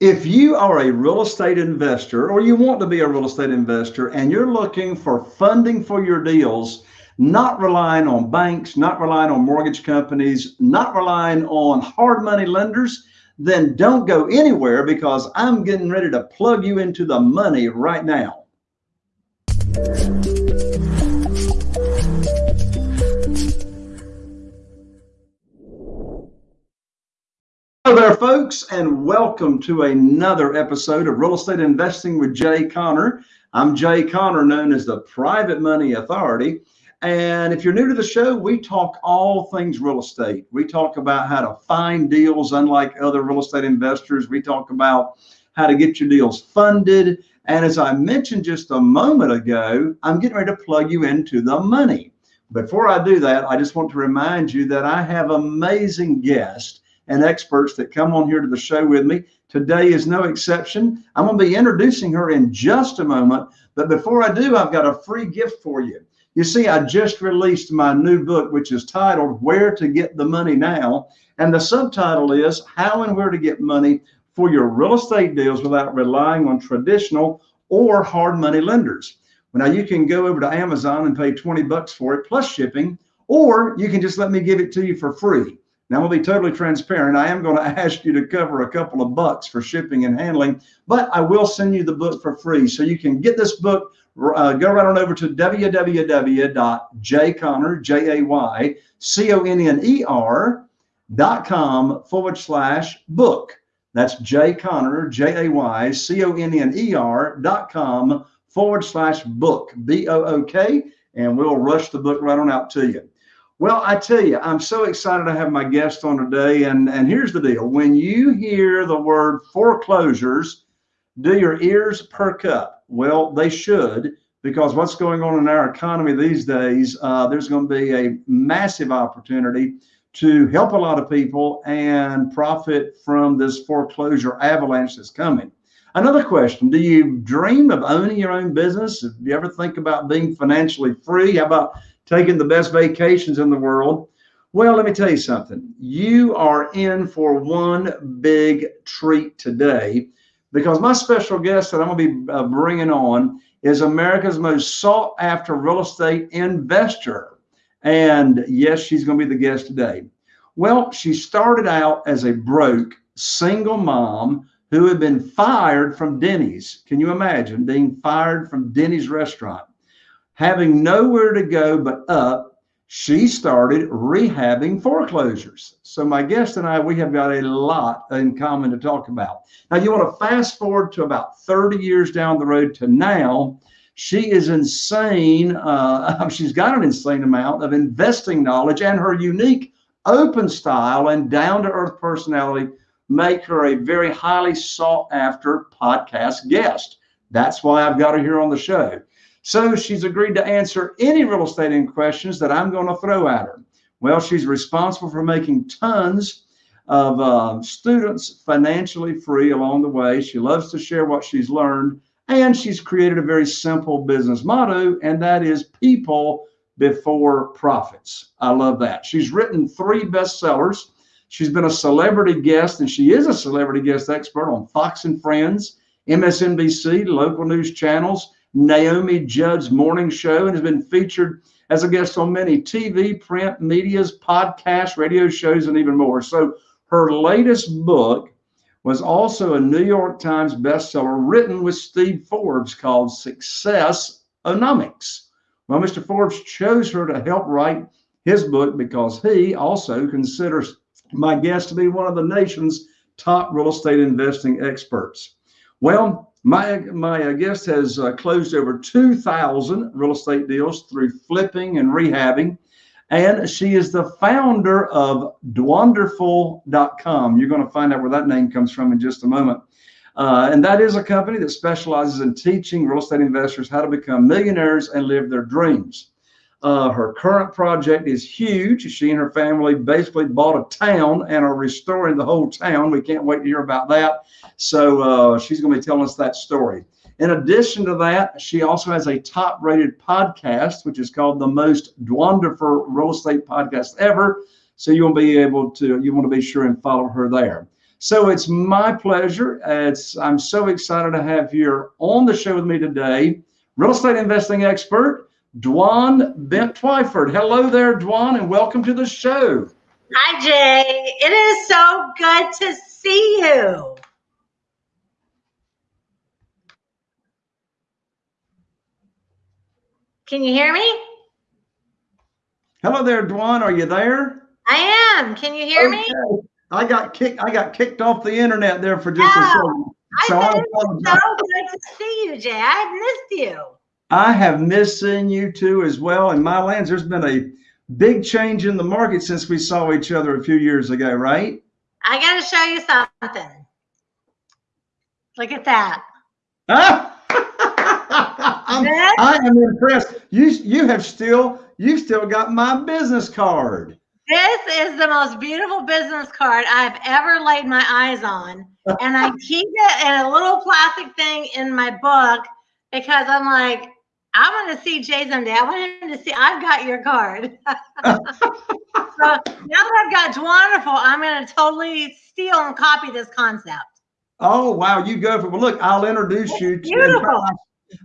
If you are a real estate investor or you want to be a real estate investor and you're looking for funding for your deals, not relying on banks, not relying on mortgage companies, not relying on hard money lenders, then don't go anywhere because I'm getting ready to plug you into the money right now. There, folks, and welcome to another episode of Real Estate Investing with Jay Conner. I'm Jay Conner, known as the Private Money Authority. And if you're new to the show, we talk all things real estate. We talk about how to find deals, unlike other real estate investors. We talk about how to get your deals funded. And as I mentioned just a moment ago, I'm getting ready to plug you into the money. Before I do that, I just want to remind you that I have amazing guests and experts that come on here to the show with me. Today is no exception. I'm going to be introducing her in just a moment. But before I do, I've got a free gift for you. You see, I just released my new book, which is titled Where to Get the Money Now. And the subtitle is How and Where to Get Money for Your Real Estate Deals Without Relying on Traditional or Hard Money Lenders. Now you can go over to Amazon and pay 20 bucks for it plus shipping, or you can just let me give it to you for free. Now, I'm going to be totally transparent. I am going to ask you to cover a couple of bucks for shipping and handling, but I will send you the book for free. So you can get this book. Uh, go right on over to www.jayconner, J-A-Y-C-O-N-N-E-R dot com forward slash book. That's Jay Conner, J-A-Y-C-O-N-N-E-R dot com forward slash book, B-O-O-K, and we'll rush the book right on out to you. Well, I tell you, I'm so excited to have my guest on today. And, and here's the deal when you hear the word foreclosures, do your ears perk up? Well, they should, because what's going on in our economy these days, uh, there's going to be a massive opportunity to help a lot of people and profit from this foreclosure avalanche that's coming. Another question Do you dream of owning your own business? Do you ever think about being financially free? How about taking the best vacations in the world. Well, let me tell you something. You are in for one big treat today because my special guest that I'm going to be uh, bringing on is America's most sought after real estate investor. And yes, she's going to be the guest today. Well, she started out as a broke single mom who had been fired from Denny's. Can you imagine being fired from Denny's restaurant? Having nowhere to go but up, she started rehabbing foreclosures. So my guest and I, we have got a lot in common to talk about. Now you want to fast forward to about 30 years down the road to now. She is insane. Uh, she's got an insane amount of investing knowledge and her unique open style and down to earth personality make her a very highly sought after podcast guest. That's why I've got her here on the show. So she's agreed to answer any real estate questions that I'm going to throw at her. Well, she's responsible for making tons of uh, students financially free along the way. She loves to share what she's learned, and she's created a very simple business motto, and that is people before profits. I love that. She's written three bestsellers. She's been a celebrity guest, and she is a celebrity guest expert on Fox and Friends, MSNBC, local news channels, Naomi Judd's morning show and has been featured as a guest on many TV, print, medias, podcasts, radio shows, and even more. So her latest book was also a New York Times bestseller written with Steve Forbes called Success Onomics. Well, Mr. Forbes chose her to help write his book because he also considers my guest to be one of the nation's top real estate investing experts. Well, my, my guest has uh, closed over 2,000 real estate deals through flipping and rehabbing. And she is the founder of Dwanderful.com. You're going to find out where that name comes from in just a moment. Uh, and that is a company that specializes in teaching real estate investors how to become millionaires and live their dreams. Uh, her current project is huge. She and her family basically bought a town and are restoring the whole town. We can't wait to hear about that. So uh, she's going to be telling us that story. In addition to that, she also has a top rated podcast, which is called the most wonderful real estate podcast ever. So you'll be able to, you want to be sure and follow her there. So it's my pleasure. It's I'm so excited to have here on the show with me today, real estate investing expert, Dwan Bent Twyford. Hello there, Dwan, and welcome to the show. Hi, Jay. It is so good to see you. Can you hear me? Hello there, Dwan. Are you there? I am. Can you hear okay. me? I got kicked. I got kicked off the internet there for just oh, a second. So I said so good to see you, Jay. I've missed you. I have missed seeing you too as well. In my lands, there's been a big change in the market since we saw each other a few years ago, right? I got to show you something. Look at that. Ah! I am impressed. You you have still you still got my business card. This is the most beautiful business card I've ever laid my eyes on. And I keep it in a little plastic thing in my book because I'm like, I want to see Jay someday. I want him to see I've got your card. so now that I've got wonderful, I'm going to totally steal and copy this concept. Oh wow, you go for well. Look, I'll introduce it's you. Beautiful.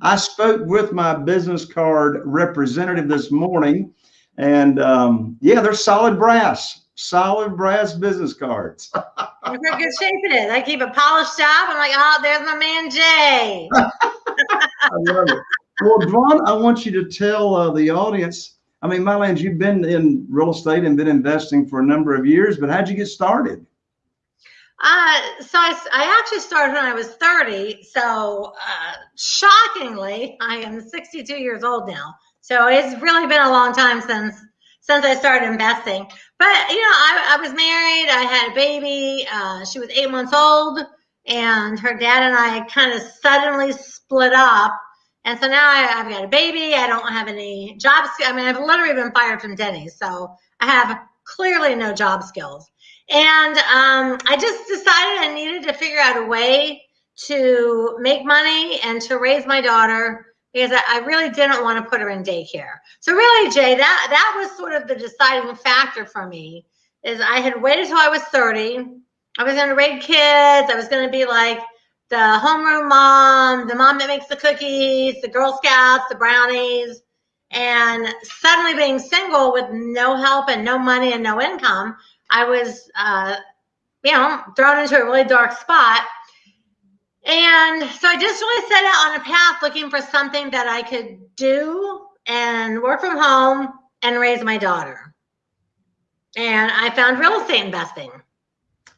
I spoke with my business card representative this morning, and um, yeah, they're solid brass, solid brass business cards. In good shape it is. I keep it polished up. I'm like, oh, there's my man Jay. I love it. Well, Dwan, I want you to tell uh, the audience. I mean, Mylands, you've been in real estate and been investing for a number of years, but how'd you get started? Uh, so I, I actually started when I was 30. So uh, shockingly, I am 62 years old now. So it's really been a long time since since I started investing. But you know, I, I was married. I had a baby. Uh, she was eight months old, and her dad and I kind of suddenly split up. And so now I, have got a baby. I don't have any jobs. I mean, I've literally been fired from Denny's, so I have clearly no job skills. And um, I just decided I needed to figure out a way to make money and to raise my daughter because I, really didn't want to put her in daycare. So really, Jay, that that was sort of the deciding factor for me. Is I had waited till I was 30. I was going to raise kids. I was going to be like the homeroom mom, the mom that makes the cookies, the Girl Scouts, the brownies. And suddenly being single with no help and no money and no income, I was, uh, you know, thrown into a really dark spot. And so I just really set out on a path looking for something that I could do and work from home and raise my daughter. And I found real estate investing.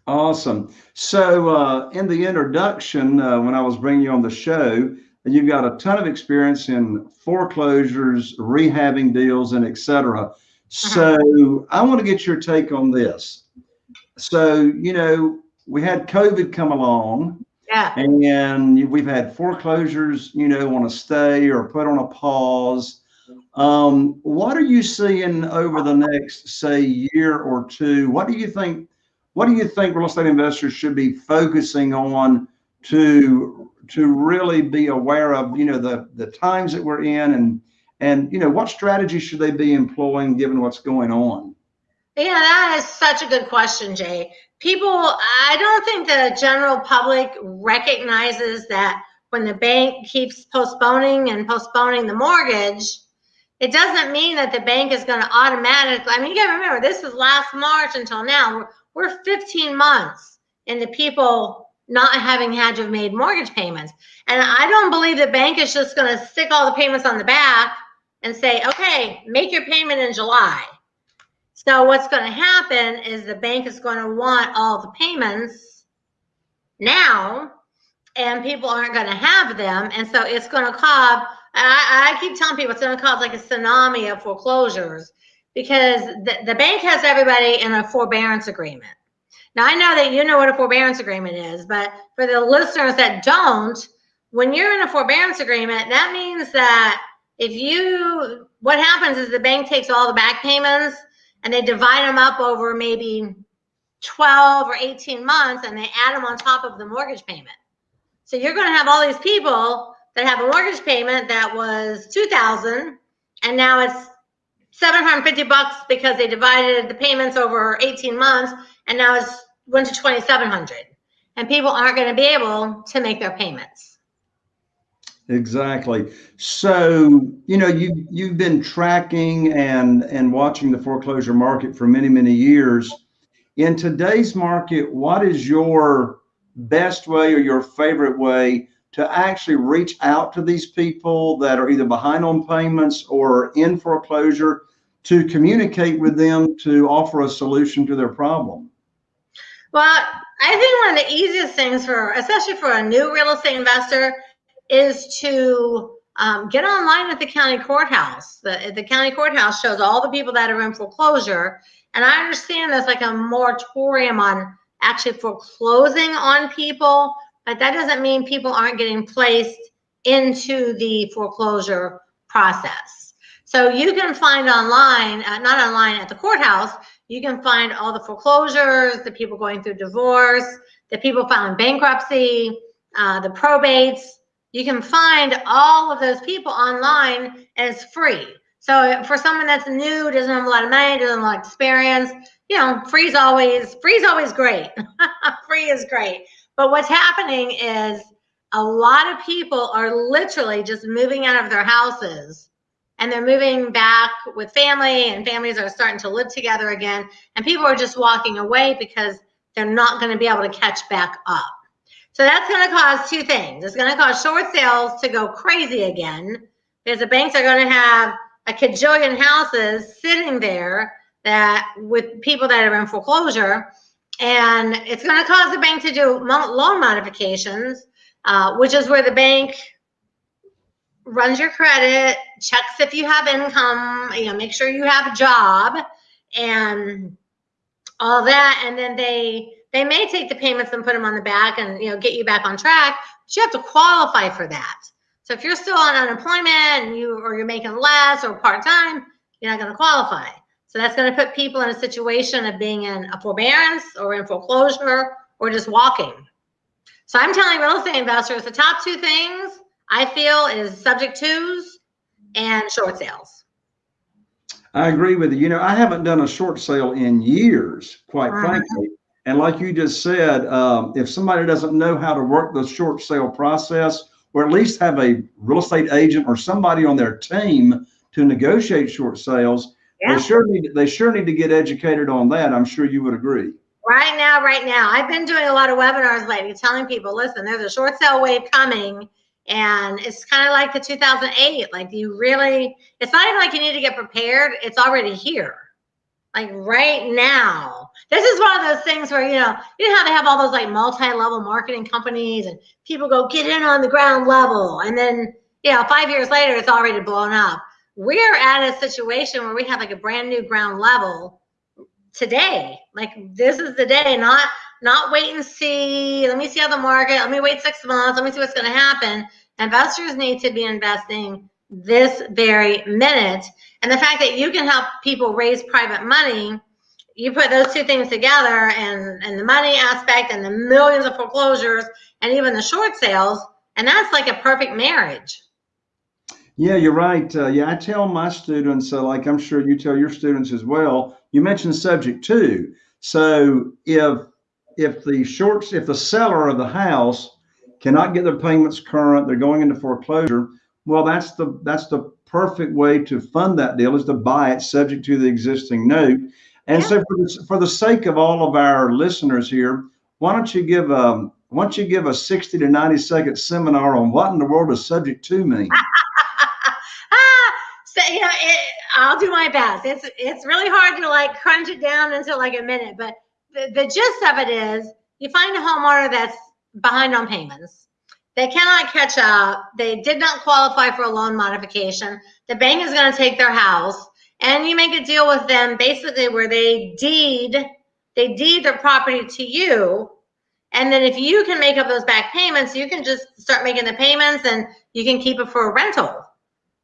Awesome. So, uh, in the introduction, uh, when I was bringing you on the show, you've got a ton of experience in foreclosures, rehabbing deals, and etc. So uh-huh. I want to get your take on this. So, you know, we had COVID come along. Yeah. And we've had foreclosures, you know, on a stay or put on a pause. Um, what are you seeing over the next, say, year or two? What do you think? What do you think real estate investors should be focusing on to to really be aware of, you know, the the times that we're in and and you know what strategy should they be employing given what's going on? Yeah that is such a good question jay. People i don't think the general public recognizes that when the bank keeps postponing and postponing the mortgage it doesn't mean that the bank is going to automatically i mean you got to remember this was last march until now we're, we're 15 months into people not having had to have made mortgage payments and i don't believe the bank is just going to stick all the payments on the back and say, okay, make your payment in July. So what's going to happen is the bank is going to want all the payments now, and people aren't going to have them. And so it's going to cause, I, I keep telling people it's going to cause like a tsunami of foreclosures because the, the bank has everybody in a forbearance agreement. Now, I know that you know what a forbearance agreement is, but for the listeners that don't, when you're in a forbearance agreement, that means that if you, what happens is the bank takes all the back payments and they divide them up over maybe 12 or 18 months and they add them on top of the mortgage payment. So you're going to have all these people that have a mortgage payment that was 2000 and now it's 750 bucks because they divided the payments over 18 months and now it's went to 2,700 and people aren't going to be able to make their payments. Exactly. So, you know, you you've been tracking and and watching the foreclosure market for many, many years. In today's market, what is your best way or your favorite way to actually reach out to these people that are either behind on payments or in foreclosure to communicate with them to offer a solution to their problem? Well, I think one of the easiest things for, especially for a new real estate investor, is to um, get online at the county courthouse. The, the county courthouse shows all the people that are in foreclosure. And I understand there's like a moratorium on actually foreclosing on people, but that doesn't mean people aren't getting placed into the foreclosure process. So you can find online, uh, not online at the courthouse, you can find all the foreclosures, the people going through divorce, the people filing bankruptcy, uh, the probates, you can find all of those people online and it's free. So for someone that's new, doesn't have a lot of money, doesn't have a lot of experience, you know, free is always free is always great. free is great. But what's happening is a lot of people are literally just moving out of their houses and they're moving back with family and families are starting to live together again and people are just walking away because they're not going to be able to catch back up. So that's going to cause two things. It's going to cause short sales to go crazy again because the banks are going to have a cajillion houses sitting there that with people that are in foreclosure. And it's going to cause the bank to do loan modifications, uh, which is where the bank runs your credit, checks if you have income, you know, make sure you have a job and all that. And then they they may take the payments and put them on the back and you know get you back on track, but you have to qualify for that. So if you're still on unemployment and you or you're making less or part-time, you're not going to qualify. So that's going to put people in a situation of being in a forbearance or in foreclosure or just walking. So I'm telling real estate investors the top two things I feel is subject twos and short sales. I agree with you. You know, I haven't done a short sale in years, quite uh-huh. frankly. And like you just said, um, if somebody doesn't know how to work the short sale process, or at least have a real estate agent or somebody on their team to negotiate short sales, yeah. they sure need they sure need to get educated on that. I'm sure you would agree. Right now, right now, I've been doing a lot of webinars lately, telling people, listen, there's a short sale wave coming, and it's kind of like the 2008. Like you really, it's not even like you need to get prepared; it's already here like right now. This is one of those things where, you know, you know how they have all those like multi-level marketing companies and people go get in on the ground level. And then, you know, five years later, it's already blown up. We're at a situation where we have like a brand new ground level today. Like this is the day, not, not wait and see. Let me see how the market, let me wait six months. Let me see what's going to happen. Investors need to be investing this very minute. And the fact that you can help people raise private money, you put those two things together and, and the money aspect and the millions of foreclosures and even the short sales, and that's like a perfect marriage. Yeah, you're right. Uh, yeah, I tell my students, uh, like I'm sure you tell your students as well. You mentioned subject to. So if if the shorts, if the seller of the house cannot get their payments current, they're going into foreclosure well, that's the that's the perfect way to fund that deal is to buy it subject to the existing note. And yeah. so for the, for the sake of all of our listeners here, why don't you give a why don't you give a 60 to 90 second seminar on what in the world does subject to mean? Ah, so, you know, it, I'll do my best. It's it's really hard to like crunch it down into like a minute, but the, gist of it is you find a homeowner that's behind on payments they cannot catch up. They did not qualify for a loan modification. The bank is going to take their house and you make a deal with them basically where they deed they deed their property to you and then if you can make up those back payments you can just start making the payments and you can keep it for a rental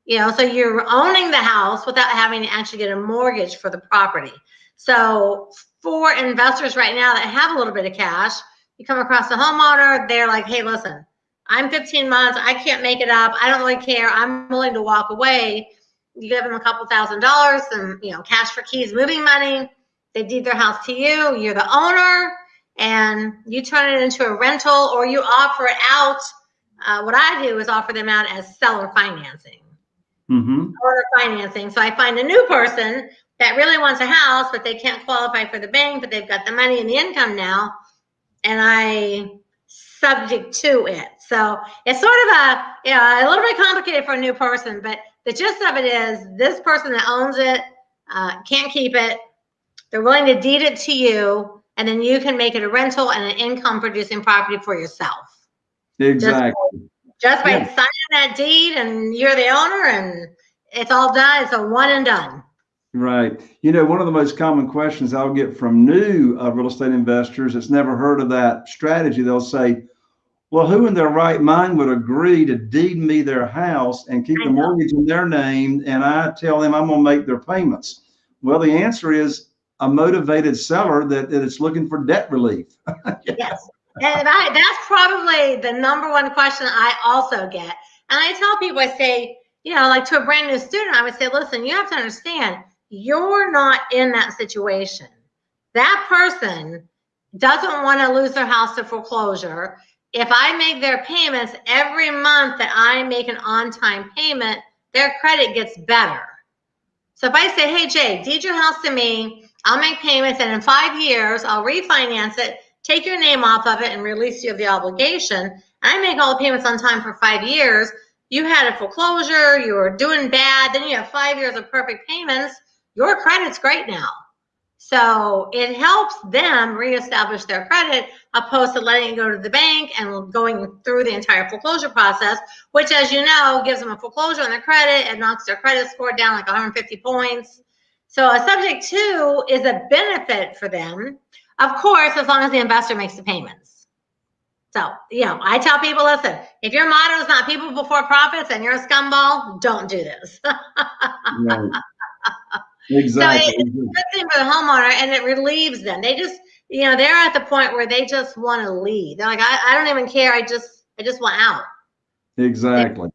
you know so you're owning the house without having to actually get a mortgage for the property so for investors right now that have a little bit of cash you come across a homeowner they're like hey listen I'm 15 months. I can't make it up. I don't really care. I'm willing to walk away. You give them a couple thousand dollars, and you know, cash for keys, moving money. They deed their house to you. You're the owner, and you turn it into a rental or you offer it out. Uh, what I do is offer them out as seller financing. Mm-hmm. Owner financing. So I find a new person that really wants a house, but they can't qualify for the bank, but they've got the money and the income now, and I subject to it. So it's sort of a you know a little bit complicated for a new person, but the gist of it is this person that owns it uh, can't keep it. They're willing to deed it to you, and then you can make it a rental and an income producing property for yourself. Exactly. Just, just by Yeah. signing that deed, and you're the owner, and it's all done. It's a one and done. Right. You know, one of the most common questions I'll get from new uh, real estate investors that's never heard of that strategy, they'll say, well, who in their right mind would agree to deed me their house and keep the mortgage in their name and I tell them I'm going to make their payments? Well, the answer is a motivated seller that, that is looking for debt relief. Yes. And I, that's probably the number one question I also get. And I tell people, I say, you know, like to a brand new student, I would say, listen, you have to understand, you're not in that situation. That person doesn't want to lose their house to foreclosure. If I make their payments every month that I make an on time payment, their credit gets better. So if I say, hey, Jay, deed your house to me, I'll make payments, and in five years, I'll refinance it, take your name off of it, and release you of the obligation. I make all the payments on time for five years. You had a foreclosure, you were doing bad, then you have five years of perfect payments. Your credit's great now. So it helps them reestablish their credit opposed to letting it go to the bank and going through the entire foreclosure process, which, as you know, gives them a foreclosure on their credit and knocks their credit score down like 150 points. So a subject to is a benefit for them, of course, as long as the investor makes the payments. So, you know, I tell people, listen, if your motto is not people before profits and you're a scumball, don't do this. Right. Exactly. good thing for the homeowner and it relieves them. They just, you know, they're at the point where they just want to leave. They're like, I, I don't even care. I just, I just want out. Exactly.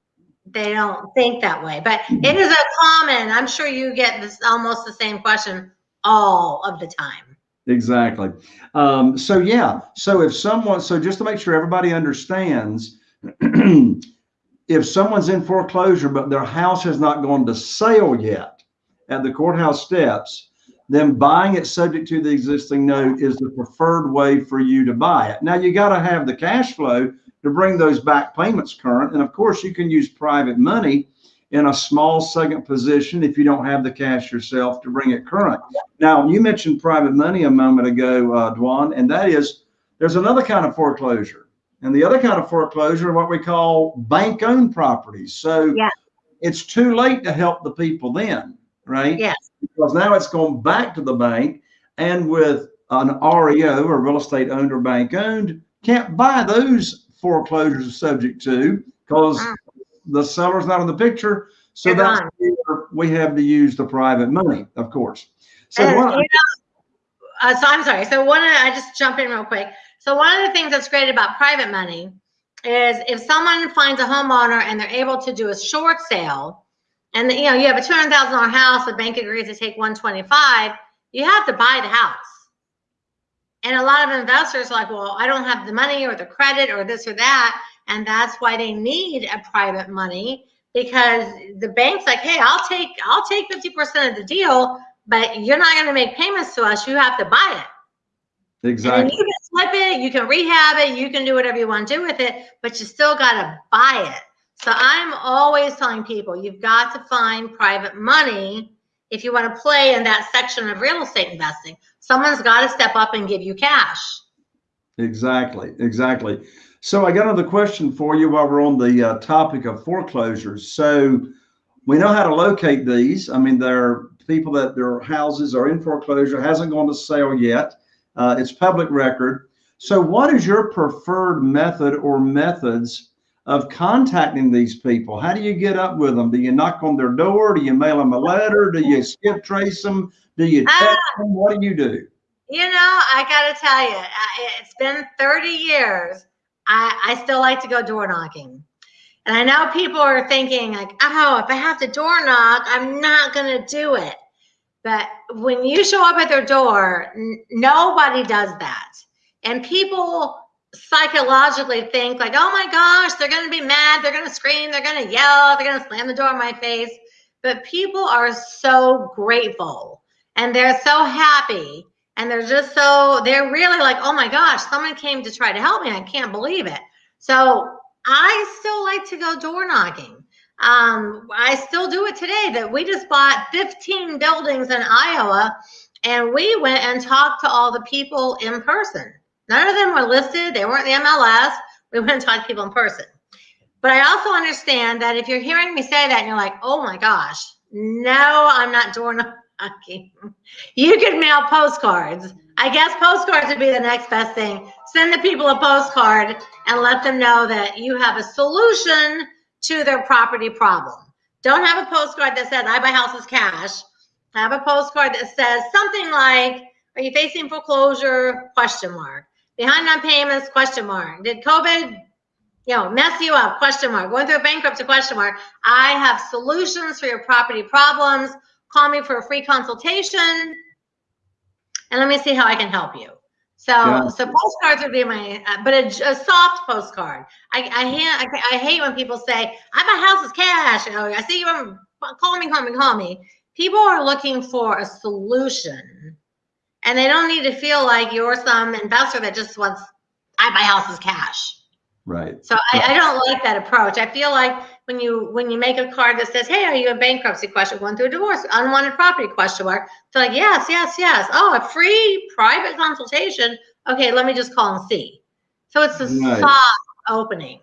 They don't think that way. But it is a common, I'm sure you get this almost the same question all of the time. Exactly. Um, so yeah. So if someone, so just to make sure everybody understands, if someone's in foreclosure but their house has not gone to sale yet at the courthouse steps, then buying it subject to the existing note is the preferred way for you to buy it. Now you got to have the cash flow to bring those back payments current, and of course you can use private money in a small second position if you don't have the cash yourself to bring it current. Now, you mentioned private money a moment ago, uh, Dwan, and that is there's another kind of foreclosure. And the other kind of foreclosure are what we call bank owned properties. So Yeah. it's too late to help the people then, right? Yes. Because now it's gone back to the bank and with an REO or real estate owned or bank owned, can't buy those foreclosures subject to because Mm. the seller's not in the picture. So They're that's where we have to use the private money, of course. So And, one, you know, uh, so I'm sorry. So one, I just jump in real quick. So one of the things that's great about private money is if someone finds a homeowner and they're able to do a short sale, and you know you have a two hundred thousand dollar house, the bank agrees to take one twenty five, you have to buy the house. And a lot of investors are like, well, I don't have the money or the credit or this or that, and that's why they need a private money because the bank's like, hey, I'll take I'll take fifty percent of the deal, but you're not going to make payments to us. You have to buy it. Exactly. you can flip it, you can rehab it, you can do whatever you want to do with it, but you still got to buy it. So I'm always telling people you've got to find private money if you want to play in that section of real estate investing. Someone's got to step up and give you cash. Exactly, exactly. So I got another question for you while we're on the uh, topic of foreclosures. So we know how to locate these. I mean, there are people that their houses are in foreclosure, hasn't gone to sale yet. Uh, it's public record. So what is your preferred method or methods of contacting these people? How do you get up with them? Do you knock on their door? Do you mail them a letter? Do you skip trace them? Do you ah. text them? What do you do? You know, I got to tell you, it's been 30 years. I, I still like to go door knocking. And I know people are thinking, like, oh, if I have to door knock, I'm not going to do it. But when you show up at their door, nobody does that. And people psychologically think like, oh my gosh, they're going to be mad, they're going to scream, they're going to yell, they're going to slam the door in my face. But people are so grateful and they're so happy and they're just so they're really like, oh my gosh, someone came to try to help me. I can't believe it. So I still like to go door knocking. Um, I still do it today. That we just bought 15 buildings in Iowa, and we went and talked to all the people in person. None of them were listed. They weren't the MLS. We went and talked to people in person. But I also understand that if you're hearing me say that and you're like, oh my gosh, no, I'm not door knocking. You could mail postcards. I guess postcards would be the next best thing. Send the people a postcard and let them know that you have a solution to their property problem. Don't have a postcard that says, I buy houses cash. Have a postcard that says something like, are you facing foreclosure? Question mark. Behind on payments? Question mark. Did COVID, you know, mess you up? Question mark. Going through a bankruptcy? Question mark. I have solutions for your property problems. Call me for a free consultation. And let me see how I can help you. So, yeah. so postcards would be my, uh, but a, a, soft postcard. I, I, I, I, hate when people say, "I buy houses cash." You know, I see you. Um, call me, call me, call me. People are looking for a solution, and they don't need to feel like you're some investor that just wants, "I buy houses cash." Right. So I, I, don't like that approach. I feel like when you when you make a card that says, "Hey, are you a bankruptcy?" question, going through a divorce, unwanted property question mark. So like, yes, yes, yes. Oh, a free private consultation. Okay, let me just call and see. So it's a right. soft opening.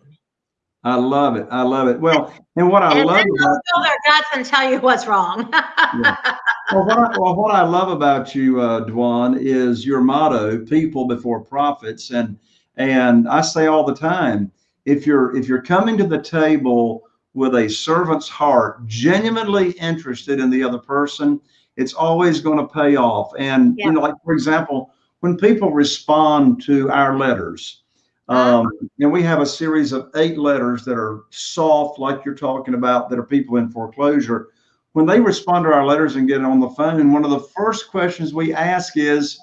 I love it. I love it. Well, and what I and love then they'll about, their guts and tell you what's wrong. yeah. well, what I, well, what I love about you, uh, Dwan, is your motto: "People before profits." And and I say all the time, if you're if you're coming to the table with a servant's heart, genuinely interested in the other person, it's always going to pay off. And yeah. you know, like for example, when people respond to our letters, uh-huh. um, and we have a series of eight letters that are soft, like you're talking about, that are people in foreclosure. When they respond to our letters and get on the phone, one of the first questions we ask is,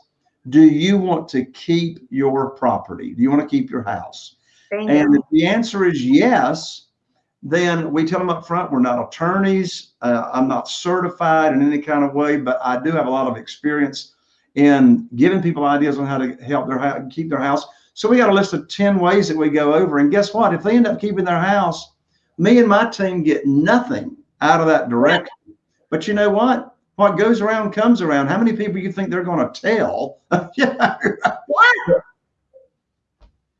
do you want to keep your property? Do you want to keep your house? Thank and you. if the answer is yes, then we tell them up front we're not attorneys. Uh, I'm not certified in any kind of way, but I do have a lot of experience in giving people ideas on how to help their house, keep their house. So we got a list of 10 ways that we go over. And guess what? If they end up keeping their house, me and my team get nothing out of that direction. But you know what? what goes around comes around. How many people you think they're going to tell? yeah. What?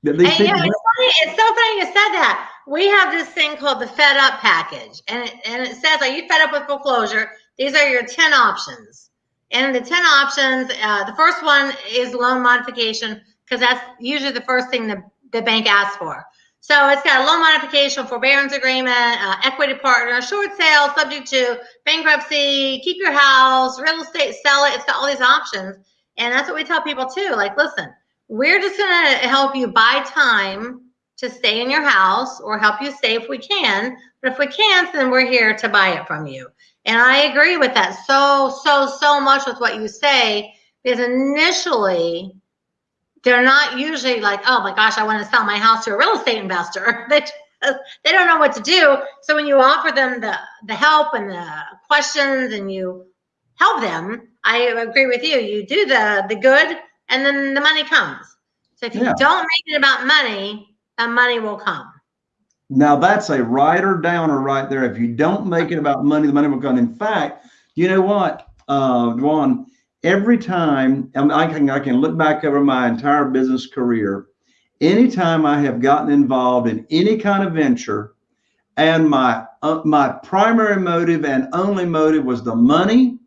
And, you know, it's, funny, it's so funny you said that. We have this thing called the Fed Up package, and it, and it says, "Are you fed up with foreclosure?" These are your ten options, and the ten options. Uh, the first one is loan modification because that's usually the first thing the, the bank asks for. So it's got a loan modification, forbearance agreement, uh, equity partner, short sale, subject to bankruptcy, keep your house, real estate, sell it. It's got all these options. And that's what we tell people too. Like, listen, we're just going to help you buy time to stay in your house or help you stay if we can. But if we can't, then we're here to buy it from you. And I agree with that so, so, so much with what you say because initially they're not usually like, oh my gosh, I want to sell my house to a real estate investor. they they don't know what to do. So when you offer them the the help and the questions and you help them, I agree with you. You do the the good, and then the money comes. So if you yeah. don't make it about money, the money will come. Now that's a writer downer right there. If you don't make it about money, the money will come. In fact, you know what, uh, Dwan, every time and I can I can look back over my entire business career, anytime I have gotten involved in any kind of venture, and my uh, my primary motive and only motive was the money,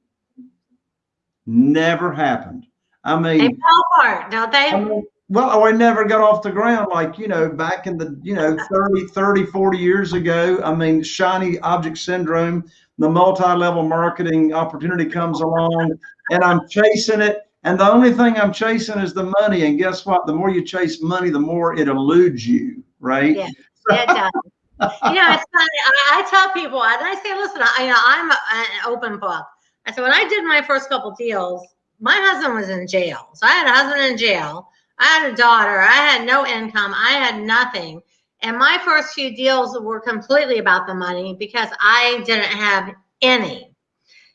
never happened. I mean, they fall apart, don't they? I mean, well, I never got off the ground like, you know, back in the, you know, 30, 30, 40 years ago. I mean, shiny object syndrome, the multi-level marketing opportunity comes along and I'm chasing it. And the only thing I'm chasing is the money. And guess what? The more you chase money, the more it eludes you, right? Yeah, it does. you know, it's funny. I, I, tell people, and I say, listen, I, you know, I'm an open book. I said, when I did my first couple deals, my husband was in jail. So I had a husband in jail. I had a daughter. I had no income. I had nothing. And my first few deals were completely about the money because I didn't have any.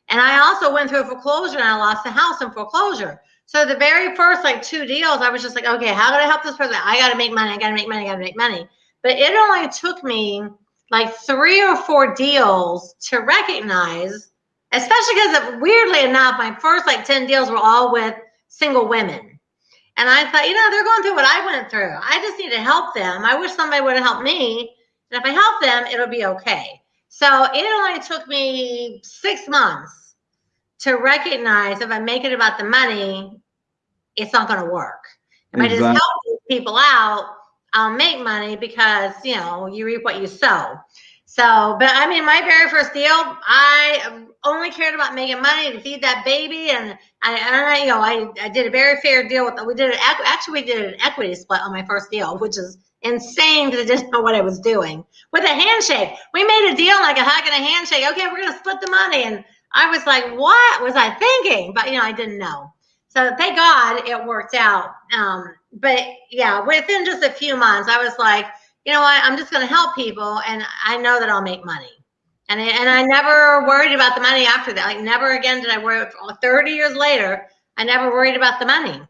And I also went through a foreclosure and I lost the house in foreclosure. So the very first like two deals, I was just like, okay, how can I help this person? I got to make money. I got to make money. I got to make money. But it only took me like three or four deals to recognize, especially because of, weirdly enough, my first like 10 deals were all with single women. And I thought, you know, they're going through what I went through. I just need to help them. I wish somebody would have helped me. And if I help them, it'll be okay. So it only took me six months to recognize if I make it about the money, it's not going to work. If exactly. I just help people out, I'll make money because, you know, you reap what you sow. So, but I mean, my very first deal, I only cared about making money to feed that baby, and I, I you know, I, I did a very fair deal with. We did it actually, we did an equity split on my first deal, which is insane because I didn't know what I was doing. With a handshake, we made a deal like a hug and a handshake. Okay, we're gonna split the money, and I was like, what was I thinking? But you know, I didn't know. So thank God it worked out. Um, but yeah, within just a few months, I was like you know what, I'm just going to help people and I know that I'll make money. And I, and I never worried about the money after that. Like never again did I worry. 30 years later, I never worried about the money.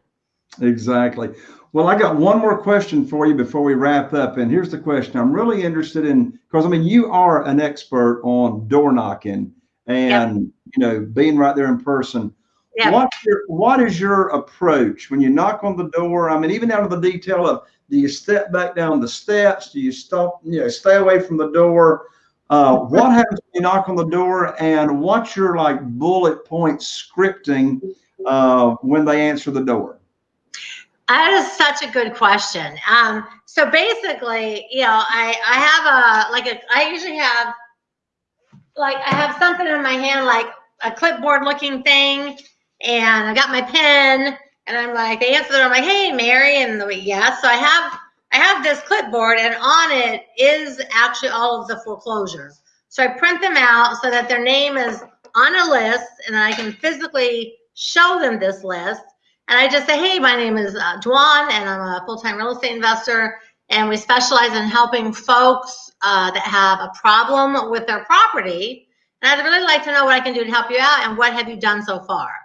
Exactly. Well, I got one more question for you before we wrap up. And here's the question I'm really interested in because I mean, you are an expert on door knocking and, yep. you know, being right there in person. Yep. What's your, what is your approach when you knock on the door? I mean, even down to the detail of do you step back down the steps? Do you stop, you know, stay away from the door? Uh, what happens when you knock on the door and what's your like bullet point scripting uh, when they answer the door? That is such a good question. Um, so basically, you know, I, I have a, like a, I usually have, like, I have something in my hand, like a clipboard looking thing, and I got my pen, and I'm like, they answer, I'm like, hey, Mary, and the yes. So I have I have this clipboard, and on it is actually all of the foreclosures. So I print them out so that their name is on a list, and I can physically show them this list. And I just say, hey, my name is uh, Dwan, and I'm a full-time real estate investor, and we specialize in helping folks uh, that have a problem with their property. And I'd really like to know what I can do to help you out, and what have you done so far?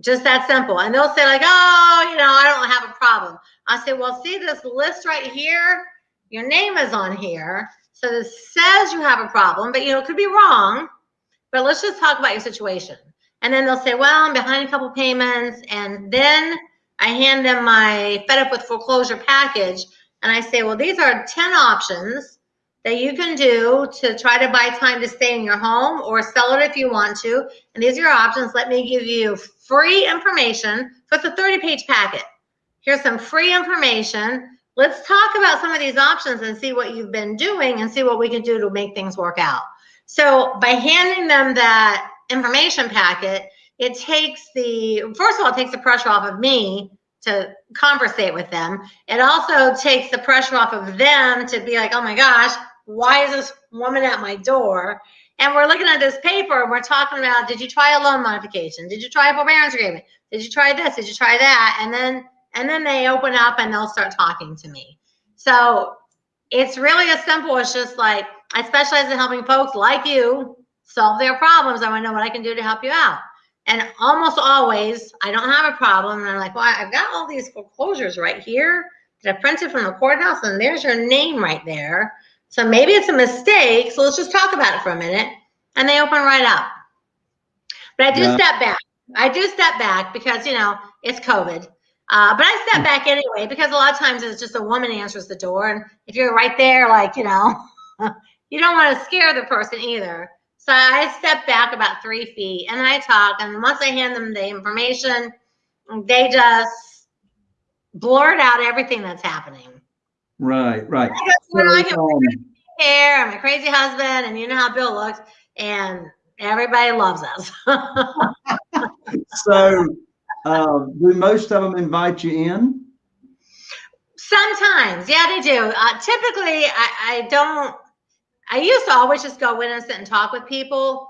Just that simple. And they'll say, like, oh, you know, I don't have a problem. I say, well, see this list right here? Your name is on here. So this says you have a problem, but you know, it could be wrong. But let's just talk about your situation. And then they'll say, well, I'm behind a couple payments. And then I hand them my fed up with foreclosure package. And I say, well, these are 10 options that you can do to try to buy time to stay in your home or sell it if you want to. And these are your options. Let me give you free information. So it's a 30 page packet. Here's some free information. Let's talk about some of these options and see what you've been doing and see what we can do to make things work out. So by handing them that information packet, it takes the, first of all, it takes the pressure off of me to conversate with them. It also takes the pressure off of them to be like, oh my gosh, why is this woman at my door? And we're looking at this paper and we're talking about, did you try a loan modification? Did you try a forbearance agreement? Did you try this? Did you try that? And then and then they open up and they'll start talking to me. So it's really as simple as just like I specialize in helping folks like you solve their problems. I want to know what I can do to help you out. And almost always, I don't have a problem. And I'm like, well, I've got all these foreclosures right here that I printed from the courthouse, and there's your name right there. So maybe it's a mistake. So let's just talk about it for a minute. And they open right up. But I do yeah. step back. I do step back because, you know, it's COVID. Uh, but I step back anyway because a lot of times it's just a woman answers the door. And if you're right there, like, you know, you don't want to scare the person either. So I step back about three feet and I talk. And once I hand them the information, they just blurt out everything that's happening. Right, right. So, I have um, hair and my crazy husband, and you know how Bill looks, and everybody loves us. so uh, do most of them invite you in? Sometimes, yeah, they do. Uh, typically, I, I don't. I used to always just go in and sit and talk with people,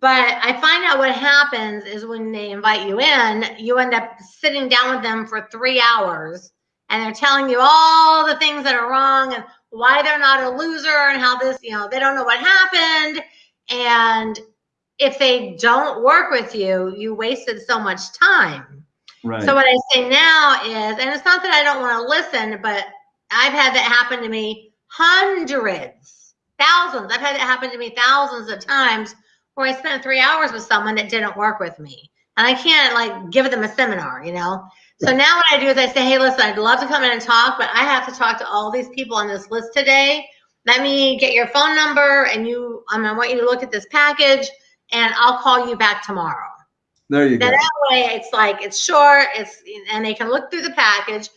but I find out what happens is when they invite you in, you end up sitting down with them for three hours and they're telling you all the things that are wrong and why they're not a loser and how this, you know, they don't know what happened. And if they don't work with you, you wasted so much time. Right. So what I say now is, and it's not that I don't want to listen, but I've had that happen to me hundreds, thousands. I've had it happen to me thousands of times where I spent three hours with someone that didn't work with me. And I can't like give them a seminar, you know? So now what I do is I say, hey, listen, I'd love to come in and talk, but I have to talk to all these people on this list today. Let me get your phone number and you, I, mean, I want you to look at this package and I'll call you back tomorrow. There you go. That way it's like, it's short, it's, and they can look through the package.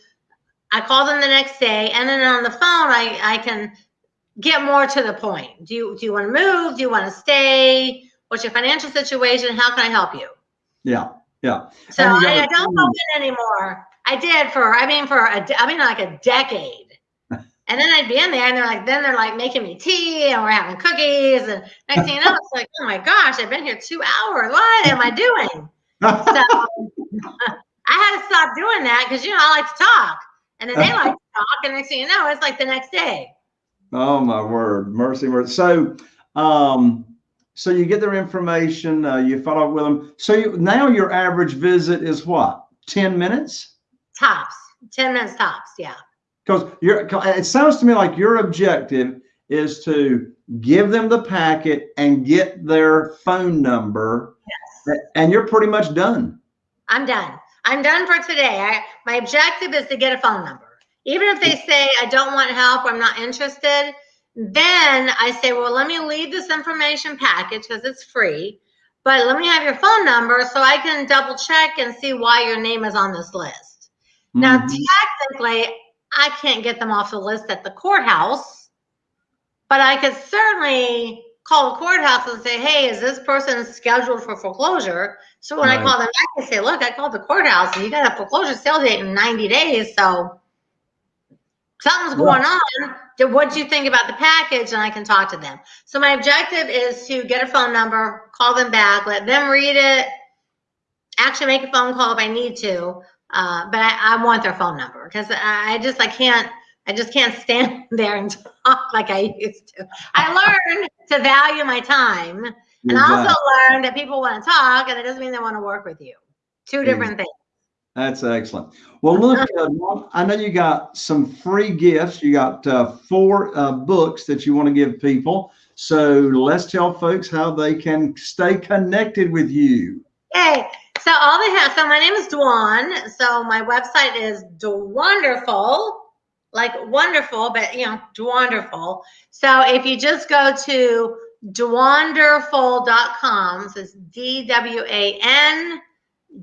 I call them the next day and then on the phone, I, I can get more to the point. Do you, do you want to move? Do you want to stay? What's your financial situation? How can I help you? Yeah. Yeah. So I, I, don't go in anymore. I did for, I mean, for a, I mean, like a decade. and then I'd be in there and they're like, then they're like making me tea and we're having cookies. And next thing you know, it's like, oh my gosh, I've been here two hours. What am I doing? so I had to stop doing that because, you know, I like to talk. And then they like to talk. And next thing you know, it's like the next day. Oh my word. Mercy, mercy. So, um, so you get their information, uh, you follow up with them. So you, now your average visit is what? 10 minutes? Tops. 10 minutes tops. Yeah. Because it sounds to me like your objective is to give them the packet and get their phone number. Yes. And you're pretty much done. I'm done. I'm done for today. I, my objective is to get a phone number. Even if they say, I don't want help, I'm not interested, then I say, well, let me leave this information package because it's free, but let me have your phone number so I can double check and see why your name is on this list. Mm-hmm. Now, technically, I can't get them off the list at the courthouse, but I could certainly call the courthouse and say, hey, is this person scheduled for foreclosure? So when right. I call them back, I say, look, I called the courthouse and you got a foreclosure sale date in 90 days. So something's going on. What do you think about the package? And I can talk to them. So my objective is to get a phone number, call them back, let them read it, actually make a phone call if I need to. Uh, but I, I, want their phone number because I just I can't I just can't stand there and talk like I used to. I learned to value my time, and I also learned that people want to talk, and it doesn't mean they want to work with you. Two different things. That's excellent. Well, look, uh, I know you got some free gifts. You got uh, four uh, books that you want to give people. So let's tell folks how they can stay connected with you. Okay. So all they have. So my name is Dwan. So my website is Dwanderful, like wonderful, but you know, Dwanderful. So if you just go to dwanderful.com, so it's D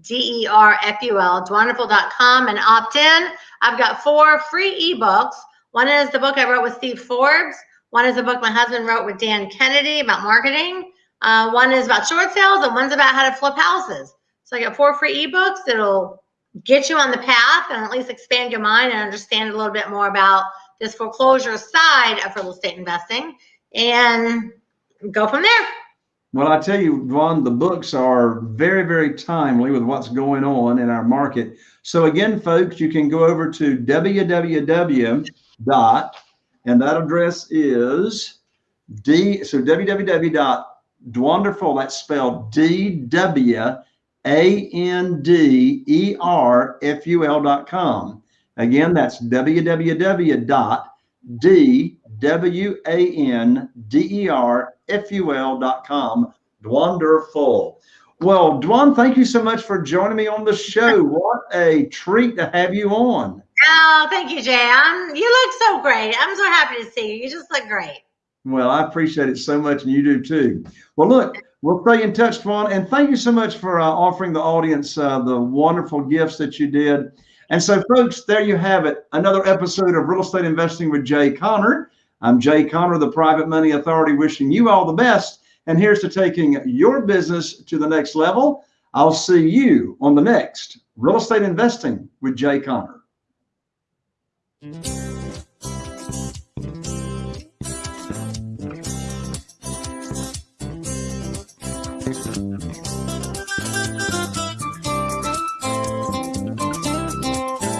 D-E-R-F-U-L, dwanderful.com and opt in. I've got four free ebooks. One is the book I wrote with Steve Forbes. One is a book my husband wrote with Dan Kennedy about marketing. Uh, one is about short sales and one's about how to flip houses. So I got four free ebooks that'll get you on the path and at least expand your mind and understand a little bit more about this foreclosure side of real estate investing and go from there. Well, I tell you, Ron, the books are very, very timely with what's going on in our market. So again, folks, you can go over to www dot, and that address is D, so www.dwanderful, that's spelled D-W-A-N-D-E-R-F-U-L dot com. Again, that's www dot D W A N D E R F U L dot com. Wonderful. Well, Dwan, thank you so much for joining me on the show. What a treat to have you on. Oh, thank you, Jay. I'm, you look so great. I'm so happy to see you. You just look great. Well, I appreciate it so much, and you do too. Well, look, we'll stay in touch, Dwan, and thank you so much for uh, offering the audience uh, the wonderful gifts that you did. And so, folks, there you have it. Another episode of Real Estate Investing with Jay Conner. I'm Jay Conner, the Private Money Authority, wishing you all the best. And here's to taking your business to the next level. I'll see you on the next Real Estate Investing with Jay Conner. Mm-hmm.